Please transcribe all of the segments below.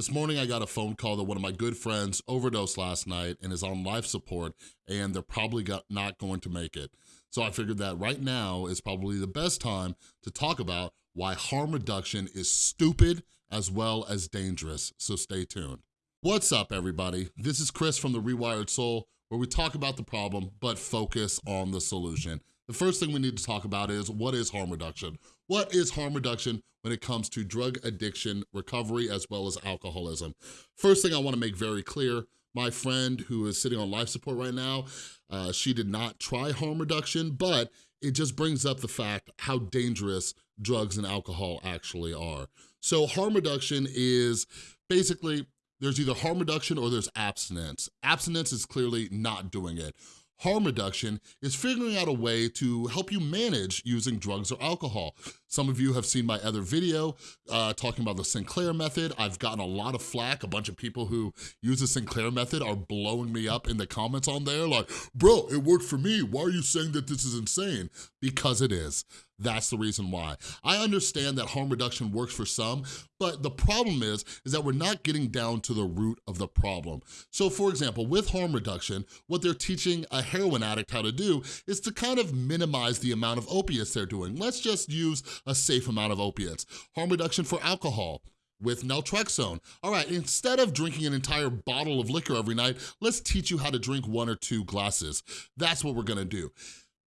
This morning I got a phone call that one of my good friends overdosed last night and is on life support and they're probably got, not going to make it. So I figured that right now is probably the best time to talk about why harm reduction is stupid as well as dangerous, so stay tuned. What's up everybody? This is Chris from The Rewired Soul where we talk about the problem but focus on the solution. The first thing we need to talk about is what is harm reduction? What is harm reduction when it comes to drug addiction recovery as well as alcoholism? First thing I wanna make very clear, my friend who is sitting on life support right now, uh, she did not try harm reduction, but it just brings up the fact how dangerous drugs and alcohol actually are. So harm reduction is basically, there's either harm reduction or there's abstinence. Abstinence is clearly not doing it harm reduction is figuring out a way to help you manage using drugs or alcohol. Some of you have seen my other video uh, talking about the Sinclair method. I've gotten a lot of flack. A bunch of people who use the Sinclair method are blowing me up in the comments on there like, bro, it worked for me. Why are you saying that this is insane? Because it is. That's the reason why. I understand that harm reduction works for some, but the problem is, is that we're not getting down to the root of the problem. So for example, with harm reduction, what they're teaching a heroin addict how to do is to kind of minimize the amount of opiates they're doing. Let's just use a safe amount of opiates. Harm reduction for alcohol with naltrexone. All right, instead of drinking an entire bottle of liquor every night, let's teach you how to drink one or two glasses. That's what we're gonna do.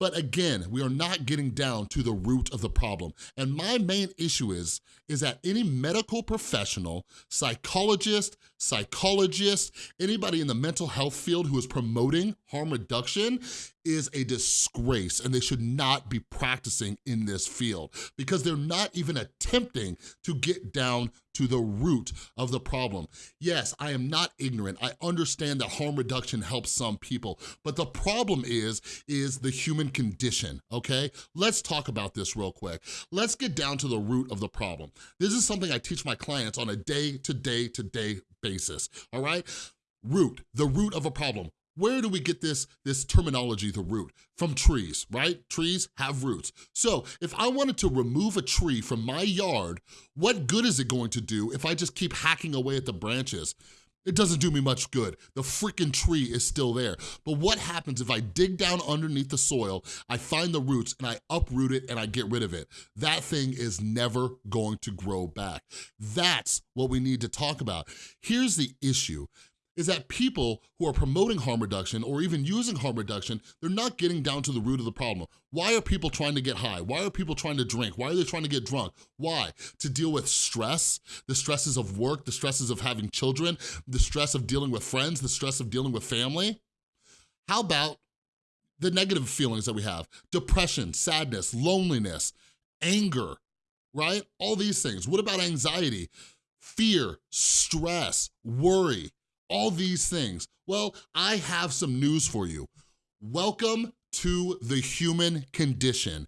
But again, we are not getting down to the root of the problem. And my main issue is, is that any medical professional, psychologist, psychologist, anybody in the mental health field who is promoting harm reduction is a disgrace and they should not be practicing in this field because they're not even attempting to get down to the root of the problem. Yes, I am not ignorant. I understand that harm reduction helps some people, but the problem is, is the human condition, okay? Let's talk about this real quick. Let's get down to the root of the problem. This is something I teach my clients on a day-to-day-to-day -day basis, all right? Root, the root of a problem. Where do we get this, this terminology, the root? From trees, right? Trees have roots. So if I wanted to remove a tree from my yard, what good is it going to do if I just keep hacking away at the branches? It doesn't do me much good. The freaking tree is still there. But what happens if I dig down underneath the soil, I find the roots and I uproot it and I get rid of it? That thing is never going to grow back. That's what we need to talk about. Here's the issue is that people who are promoting harm reduction or even using harm reduction, they're not getting down to the root of the problem. Why are people trying to get high? Why are people trying to drink? Why are they trying to get drunk? Why? To deal with stress, the stresses of work, the stresses of having children, the stress of dealing with friends, the stress of dealing with family? How about the negative feelings that we have? Depression, sadness, loneliness, anger, right? All these things. What about anxiety? Fear, stress, worry, all these things. Well, I have some news for you. Welcome to the human condition.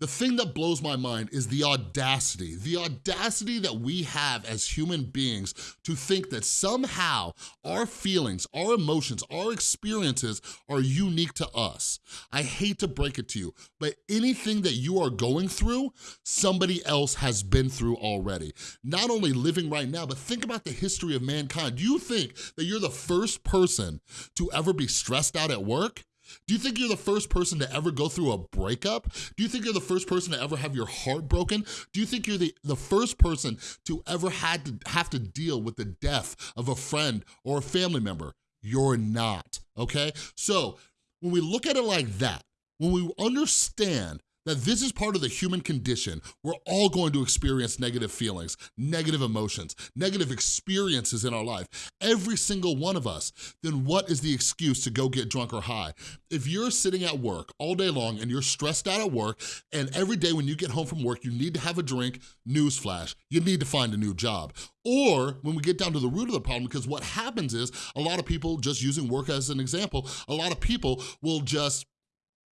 The thing that blows my mind is the audacity, the audacity that we have as human beings to think that somehow our feelings, our emotions, our experiences are unique to us. I hate to break it to you, but anything that you are going through, somebody else has been through already. Not only living right now, but think about the history of mankind. Do you think that you're the first person to ever be stressed out at work? Do you think you're the first person to ever go through a breakup? Do you think you're the first person to ever have your heart broken? Do you think you're the, the first person to ever had to have to deal with the death of a friend or a family member? You're not, okay? So when we look at it like that, when we understand that this is part of the human condition. We're all going to experience negative feelings, negative emotions, negative experiences in our life, every single one of us, then what is the excuse to go get drunk or high? If you're sitting at work all day long and you're stressed out at work and every day when you get home from work, you need to have a drink, newsflash, you need to find a new job. Or when we get down to the root of the problem, because what happens is a lot of people, just using work as an example, a lot of people will just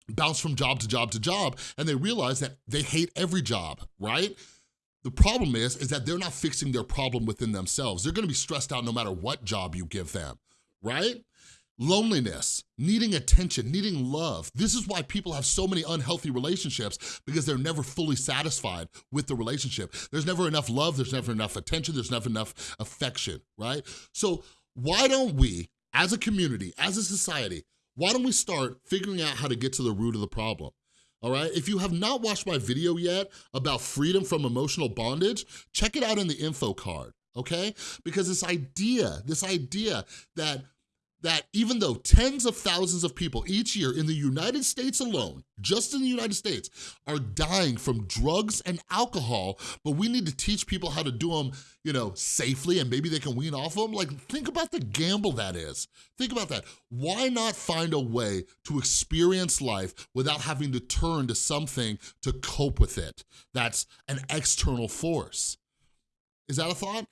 bounce from job to job to job, and they realize that they hate every job, right? The problem is, is that they're not fixing their problem within themselves. They're gonna be stressed out no matter what job you give them, right? Loneliness, needing attention, needing love. This is why people have so many unhealthy relationships because they're never fully satisfied with the relationship. There's never enough love, there's never enough attention, there's never enough affection, right? So why don't we, as a community, as a society, why don't we start figuring out how to get to the root of the problem? all right? If you have not watched my video yet about freedom from emotional bondage, check it out in the info card, okay? Because this idea, this idea that that even though tens of thousands of people each year in the United States alone, just in the United States, are dying from drugs and alcohol, but we need to teach people how to do them, you know, safely and maybe they can wean off of them. Like, think about the gamble that is. Think about that. Why not find a way to experience life without having to turn to something to cope with it? That's an external force. Is that a thought?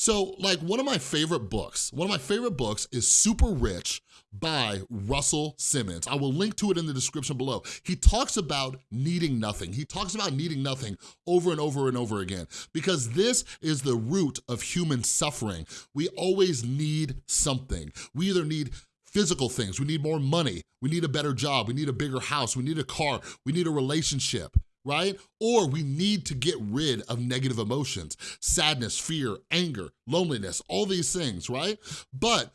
So like one of my favorite books, one of my favorite books is Super Rich by Russell Simmons. I will link to it in the description below. He talks about needing nothing. He talks about needing nothing over and over and over again because this is the root of human suffering. We always need something. We either need physical things, we need more money, we need a better job, we need a bigger house, we need a car, we need a relationship right? Or we need to get rid of negative emotions, sadness, fear, anger, loneliness, all these things, right? But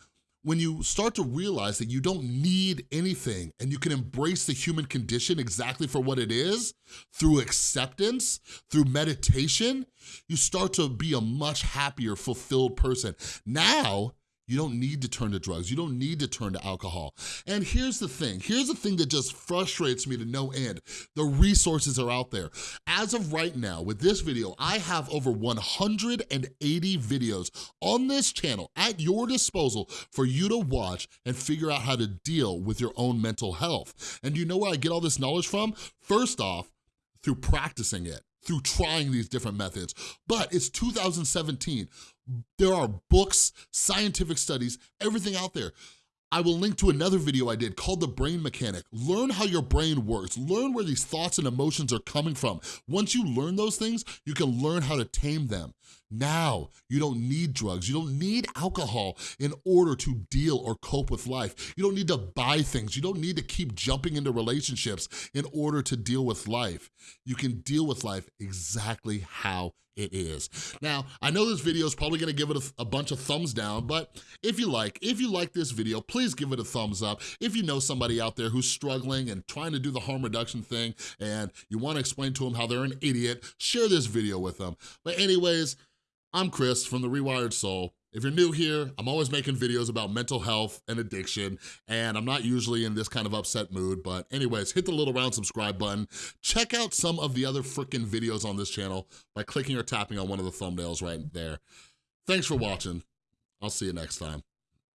when you start to realize that you don't need anything and you can embrace the human condition exactly for what it is through acceptance, through meditation, you start to be a much happier, fulfilled person. Now, you don't need to turn to drugs. You don't need to turn to alcohol. And here's the thing. Here's the thing that just frustrates me to no end. The resources are out there. As of right now, with this video, I have over 180 videos on this channel at your disposal for you to watch and figure out how to deal with your own mental health. And you know where I get all this knowledge from? First off, through practicing it through trying these different methods. But it's 2017. There are books, scientific studies, everything out there. I will link to another video I did called The Brain Mechanic. Learn how your brain works. Learn where these thoughts and emotions are coming from. Once you learn those things, you can learn how to tame them. Now, you don't need drugs. You don't need alcohol in order to deal or cope with life. You don't need to buy things. You don't need to keep jumping into relationships in order to deal with life. You can deal with life exactly how it is. Now, I know this video is probably gonna give it a, a, bunch of thumbs down, but if you like, if you like this video, please give it a thumbs up. If you know somebody out there who's struggling and trying to do the harm reduction thing and you wanna explain to them how they're an idiot, share this video with them. But anyways, I'm Chris from The Rewired Soul. If you're new here, I'm always making videos about mental health and addiction, and I'm not usually in this kind of upset mood, but anyways, hit the little round subscribe button. Check out some of the other freaking videos on this channel by clicking or tapping on one of the thumbnails right there. Thanks for watching. I'll see you next time.